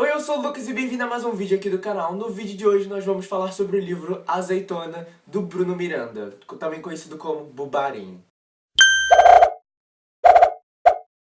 Oi, eu sou o Lucas e bem-vindo a mais um vídeo aqui do canal. No vídeo de hoje nós vamos falar sobre o livro Azeitona, do Bruno Miranda, também conhecido como Bubarim.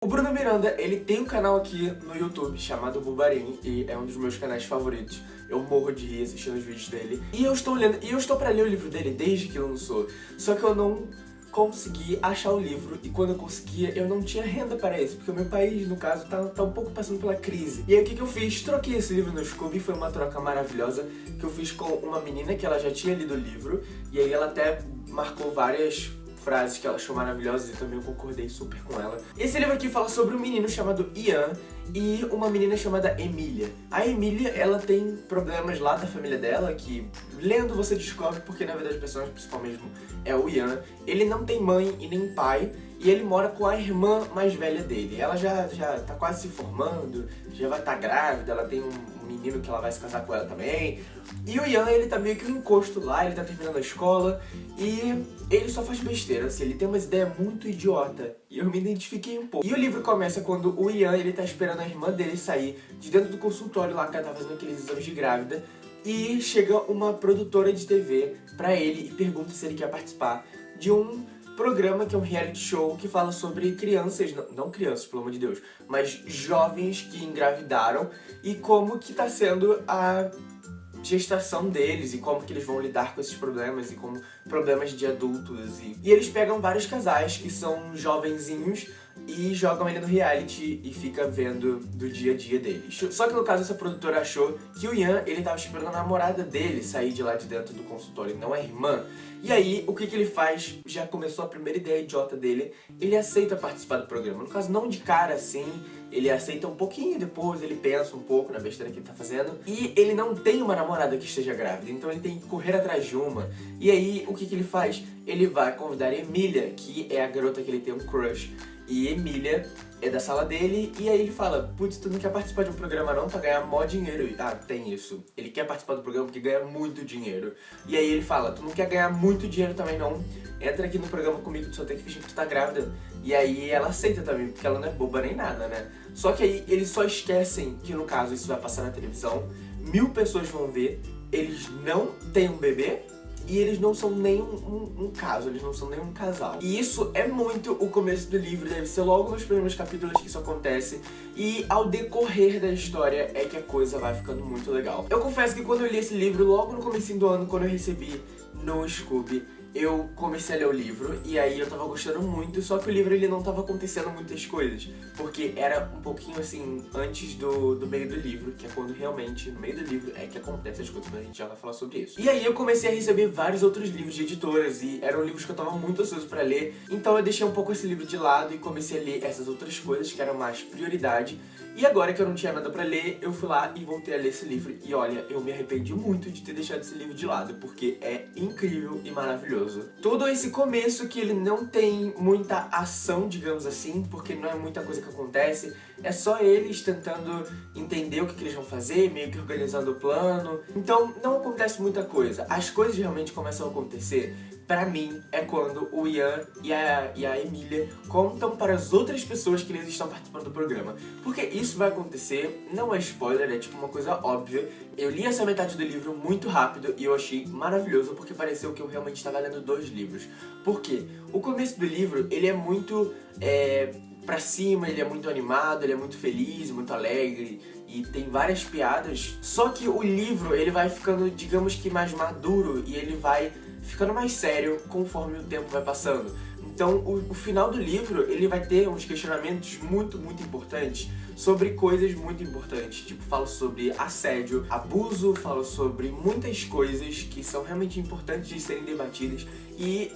O Bruno Miranda, ele tem um canal aqui no YouTube chamado Bubarim e é um dos meus canais favoritos. Eu morro de rir assistindo os vídeos dele. E eu estou lendo, e eu estou pra ler o livro dele desde que lançou. Só que eu não consegui achar o livro e quando eu conseguia eu não tinha renda para isso, porque o meu país, no caso, tá, tá um pouco passando pela crise. E aí o que, que eu fiz? Troquei esse livro no Scooby, foi uma troca maravilhosa que eu fiz com uma menina que ela já tinha lido o livro e aí ela até marcou várias frases que ela achou maravilhosas e também eu concordei super com ela. Esse livro aqui fala sobre um menino chamado Ian e uma menina chamada Emília. A Emília, ela tem problemas lá da família dela, que lendo você descobre porque na verdade o personagem principal mesmo é o Ian. Ele não tem mãe e nem pai, e ele mora com a irmã mais velha dele. Ela já, já tá quase se formando, já vai estar tá grávida, ela tem um menino que ela vai se casar com ela também. E o Ian, ele tá meio que um encosto lá, ele tá terminando a escola e ele só faz besteira, assim, ele tem umas ideias muito idiota. E eu me identifiquei um pouco. E o livro começa quando o Ian, ele tá esperando a irmã dele sair de dentro do consultório lá que ela tá fazendo aqueles exames de grávida. E chega uma produtora de TV pra ele e pergunta se ele quer participar de um programa que é um reality show que fala sobre crianças, não, não, crianças, pelo amor de Deus, mas jovens que engravidaram e como que tá sendo a gestação deles e como que eles vão lidar com esses problemas e como problemas de adultos. E, e eles pegam vários casais que são jovenzinhos e jogam ele no reality e fica vendo do dia a dia deles. Só que no caso essa produtora achou que o Ian, ele tava esperando a namorada dele sair de lá de dentro do consultório, não a irmã. E aí, o que que ele faz? Já começou a primeira ideia idiota dele, ele aceita participar do programa. No caso, não de cara assim, ele aceita um pouquinho depois, ele pensa um pouco na besteira que ele tá fazendo. E ele não tem uma namorada que esteja grávida, então ele tem que correr atrás de uma. E aí, o que que ele faz? Ele vai convidar a Emília, que é a garota que ele tem um crush, e Emília é da sala dele, e aí ele fala, putz, tu não quer participar de um programa não pra ganhar mó dinheiro? Ah, tem isso. Ele quer participar do programa porque ganha muito dinheiro. E aí ele fala, tu não quer ganhar muito dinheiro também não? Entra aqui no programa comigo, tu só tem que fingir que tu tá grávida. E aí ela aceita também, porque ela não é boba nem nada, né? Só que aí eles só esquecem que no caso isso vai passar na televisão, mil pessoas vão ver, eles não têm um bebê, e eles não são nem um, um, um, caso, eles não são nem um casal. E isso é muito o começo do livro, deve ser logo nos primeiros capítulos que isso acontece, e ao decorrer da história é que a coisa vai ficando muito legal. Eu confesso que quando eu li esse livro, logo no começo do ano, quando eu recebi no Scooby, eu comecei a ler o livro e aí eu tava gostando muito, só que o livro ele não tava acontecendo muitas coisas, porque era um pouquinho assim, antes do, do meio do livro, que é quando realmente, no meio do livro, é que acontecem as coisas, mas a gente já vai falar sobre isso. E aí eu comecei a receber vários outros livros de editoras e eram livros que eu tava muito ansioso pra ler, então eu deixei um pouco esse livro de lado e comecei a ler essas outras coisas que eram mais prioridade, e agora que eu não tinha nada pra ler, eu fui lá e voltei a ler esse livro. E olha, eu me arrependi muito de ter deixado esse livro de lado, porque é incrível e maravilhoso. Todo esse começo que ele não tem muita ação, digamos assim, porque não é muita coisa que acontece, é só eles tentando entender o que, que eles vão fazer, meio que organizando o plano. Então não acontece muita coisa. As coisas realmente começam a acontecer pra mim, é quando o Ian e a, e a Emília contam para as outras pessoas que eles estão participando do programa. Porque isso vai acontecer, não é spoiler, é tipo uma coisa óbvia. Eu li essa metade do livro muito rápido e eu achei maravilhoso porque pareceu que eu realmente estava lendo dois livros. Por quê? O começo do livro, ele é muito... É, pra cima, ele é muito animado, ele é muito feliz, muito alegre e tem várias piadas. Só que o livro, ele vai ficando, digamos que mais maduro e ele vai ficando mais sério conforme o tempo vai passando. Então, o, o, final do livro, ele vai ter uns questionamentos muito, muito importantes sobre coisas muito importantes. Tipo, fala sobre assédio, abuso, fala sobre muitas coisas que são realmente importantes de serem debatidas. E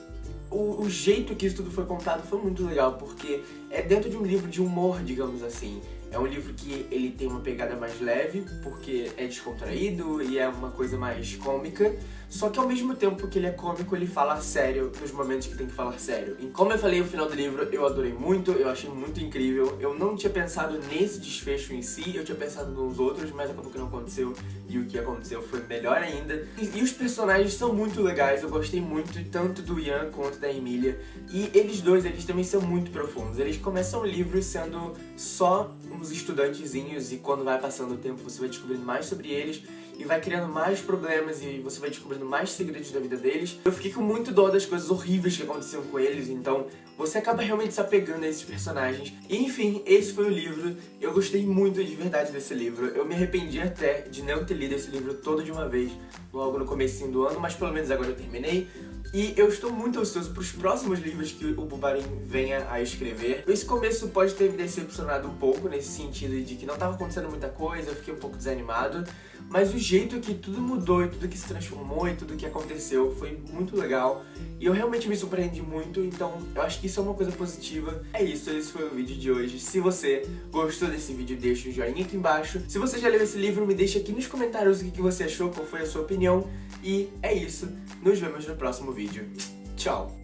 o, o, jeito que isso tudo foi contado foi muito legal, porque é dentro de um livro de humor, digamos assim. É um livro que ele tem uma pegada mais leve, porque é descontraído e é uma coisa mais cômica, só que ao mesmo tempo que ele é cômico, ele fala sério nos momentos que tem que falar sério. E como eu falei, o final do livro eu adorei muito, eu achei muito incrível. Eu não tinha pensado nesse desfecho em si, eu tinha pensado nos outros, mas acabou que não aconteceu, e o que aconteceu foi melhor ainda. E, e os personagens são muito legais, eu gostei muito tanto do Ian quanto da Emília, e eles dois, eles também são muito profundos. Eles começam o livro sendo só uns estudantezinhos e quando vai passando o tempo você vai descobrindo mais sobre eles e vai criando mais problemas e você vai descobrindo mais segredos da vida deles. Eu fiquei com muito dó das coisas horríveis que aconteciam com eles, então você acaba realmente se apegando a esses personagens. E enfim, esse foi o livro. Eu gostei muito de verdade desse livro. Eu me arrependi até de não ter lido esse livro todo de uma vez, logo no começo do ano, mas pelo menos agora eu terminei. E eu estou muito ansioso para os próximos livros que o Bubarin venha a escrever. Esse começo pode ter me decepcionado um pouco, nesse sentido de que não estava acontecendo muita coisa, eu fiquei um pouco desanimado. Mas o jeito que tudo mudou e tudo que se transformou e tudo que aconteceu foi muito legal. E eu realmente me surpreendi muito, então eu acho que isso é uma coisa positiva. É isso, esse foi o vídeo de hoje. Se você gostou desse vídeo, deixa um joinha aqui embaixo. Se você já leu esse livro, me deixa aqui nos comentários o que você achou, qual foi a sua opinião. E é isso, nos vemos no próximo vídeo. Tchau!